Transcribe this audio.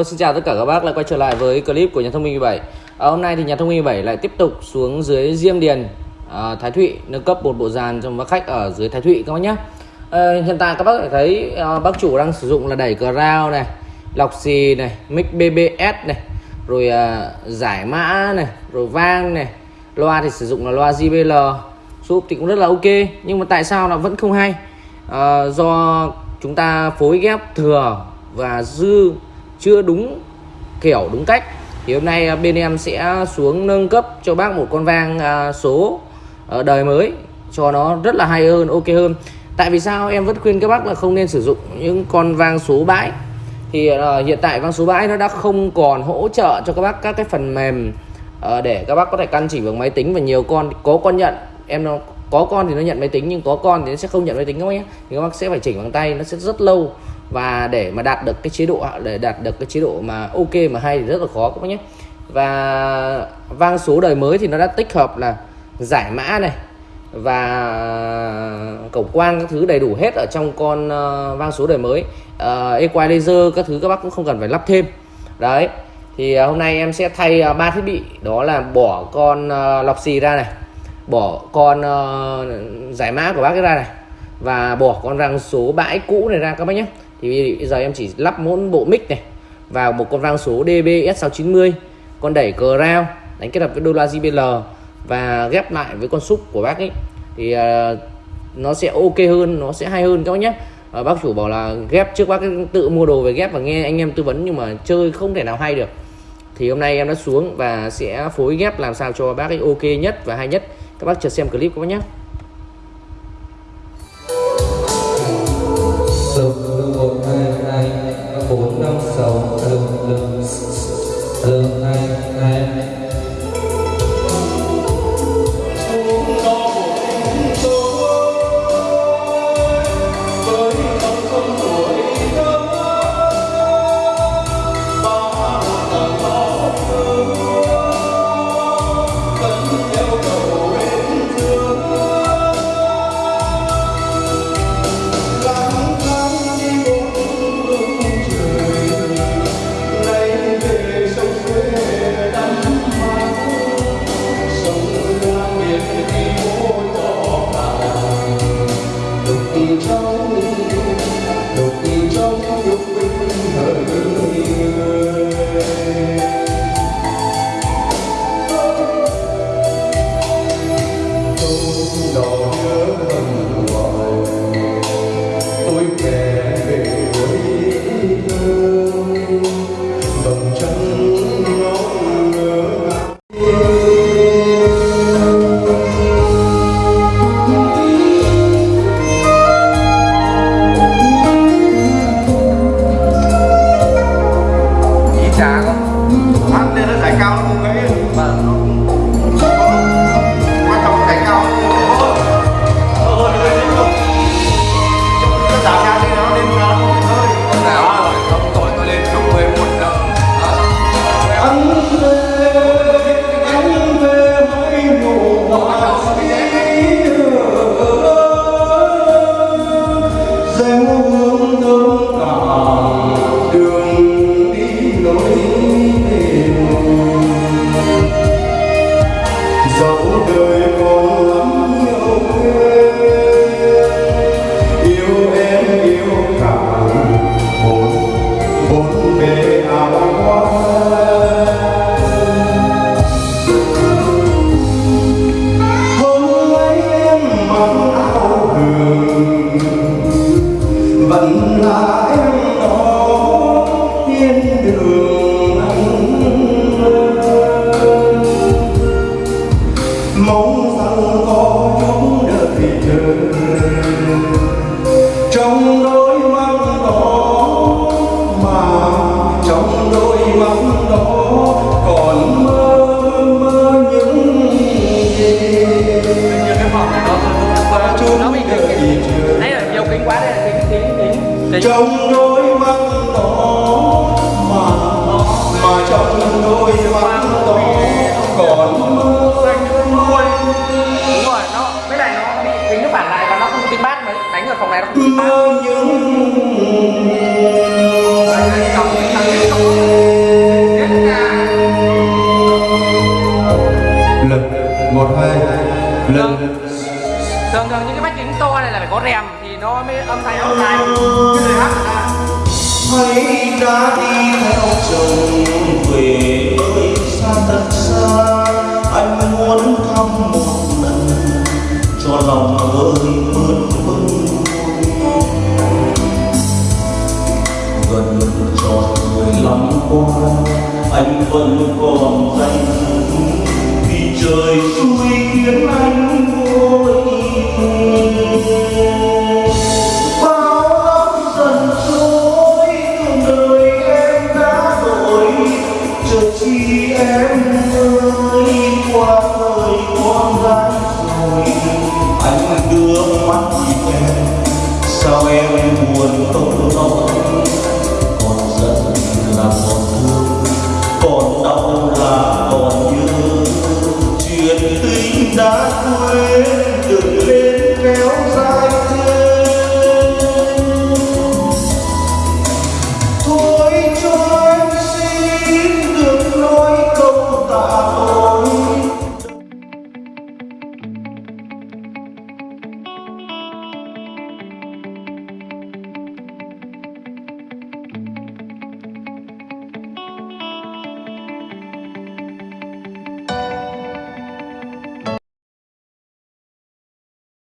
Hello, xin chào tất cả các bác lại quay trở lại với clip của nhà thông minh 17 à, Hôm nay thì nhà thông minh 17 lại tiếp tục xuống dưới Diêm Điền à, Thái Thụy nâng cấp một bộ dàn cho bác khách ở dưới Thái Thụy các bác nhé à, Hiện tại các bác thấy à, bác chủ đang sử dụng là đẩy cờ rao này Lọc xì này, mic BBS này Rồi à, giải mã này, rồi vang này. Loa thì sử dụng là loa JBL Súp thì cũng rất là ok Nhưng mà tại sao nó vẫn không hay? À, Do chúng ta phối ghép thừa và dư chưa đúng kiểu đúng cách thì hôm nay à, bên em sẽ xuống nâng cấp cho bác một con vang à, số ờ, đời mới cho nó rất là hay hơn ok hơn. Tại vì sao em vẫn khuyên các bác là không nên sử dụng những con vang số bãi? Thì uh, hiện tại vang số bãi nó đã không còn hỗ trợ cho các bác các cái phần mềm uh, để các bác có thể căn chỉnh bằng máy tính và nhiều con có con nhận. Em nó có con thì nó nhận máy tính nhưng có con thì nó sẽ không nhận máy tính các bác nhé. Thì các bác sẽ phải chỉnh bằng tay nó sẽ rất lâu và để mà đạt được cái chế độ để đạt được cái chế độ mà ok mà hay thì rất là khó các bác nhé. Và vang số đời mới thì nó đã tích hợp là giải mã này và cổng quang các thứ đầy đủ hết ở trong con uh, vang số đời mới. Uh, equalizer các thứ các bác cũng không cần phải lắp thêm. Đấy thì uh, hôm nay em sẽ thay ba uh, thiết bị. Đó là bỏ con uh, lọc xì ra này bỏ con uh, giải mã của bác cái ra này và bỏ con răng số bãi cũ này ra các bác nhé thì bây giờ em chỉ lắp mỗi bộ mic này vào một con vang số DBS690 con đẩy cờ rao đánh kết hợp với đô la JBL và ghép lại với con súp của bác ấy. Thì uh, nó sẽ ok hơn nó sẽ hay hơn các bác nhé. Uh, bác chủ bảo là ghép trước bác tự mua đồ về ghép và nghe anh em tư vấn nhưng mà chơi không thể nào hay được. Thì hôm nay em đã xuống và sẽ phối ghép làm sao cho bác ấy ok nhất và hay nhất. Các bác chờ xem clip các bác nhé. Trong đôi mắt đó mà mà trong đôi mắt đó còn mơ đúng rồi nó với lại nó bị tính nó phản lại và nó không tiếng bát mới đánh ở phòng này nó không tiếng bát. Mơ những Đấy, đấy, cái nhà. lần một hai lần thường thường những cái bách kính to này là phải có rèm nó mới âm thanh âm thanh cái hát à. hãy đã đi theo chồng về nơi xa thật xa, anh muốn thăm một lần cho lòng hơi mơn vương gần tròn mười lăm qua, anh vẫn còn danh, vì trời xui khiến anh vui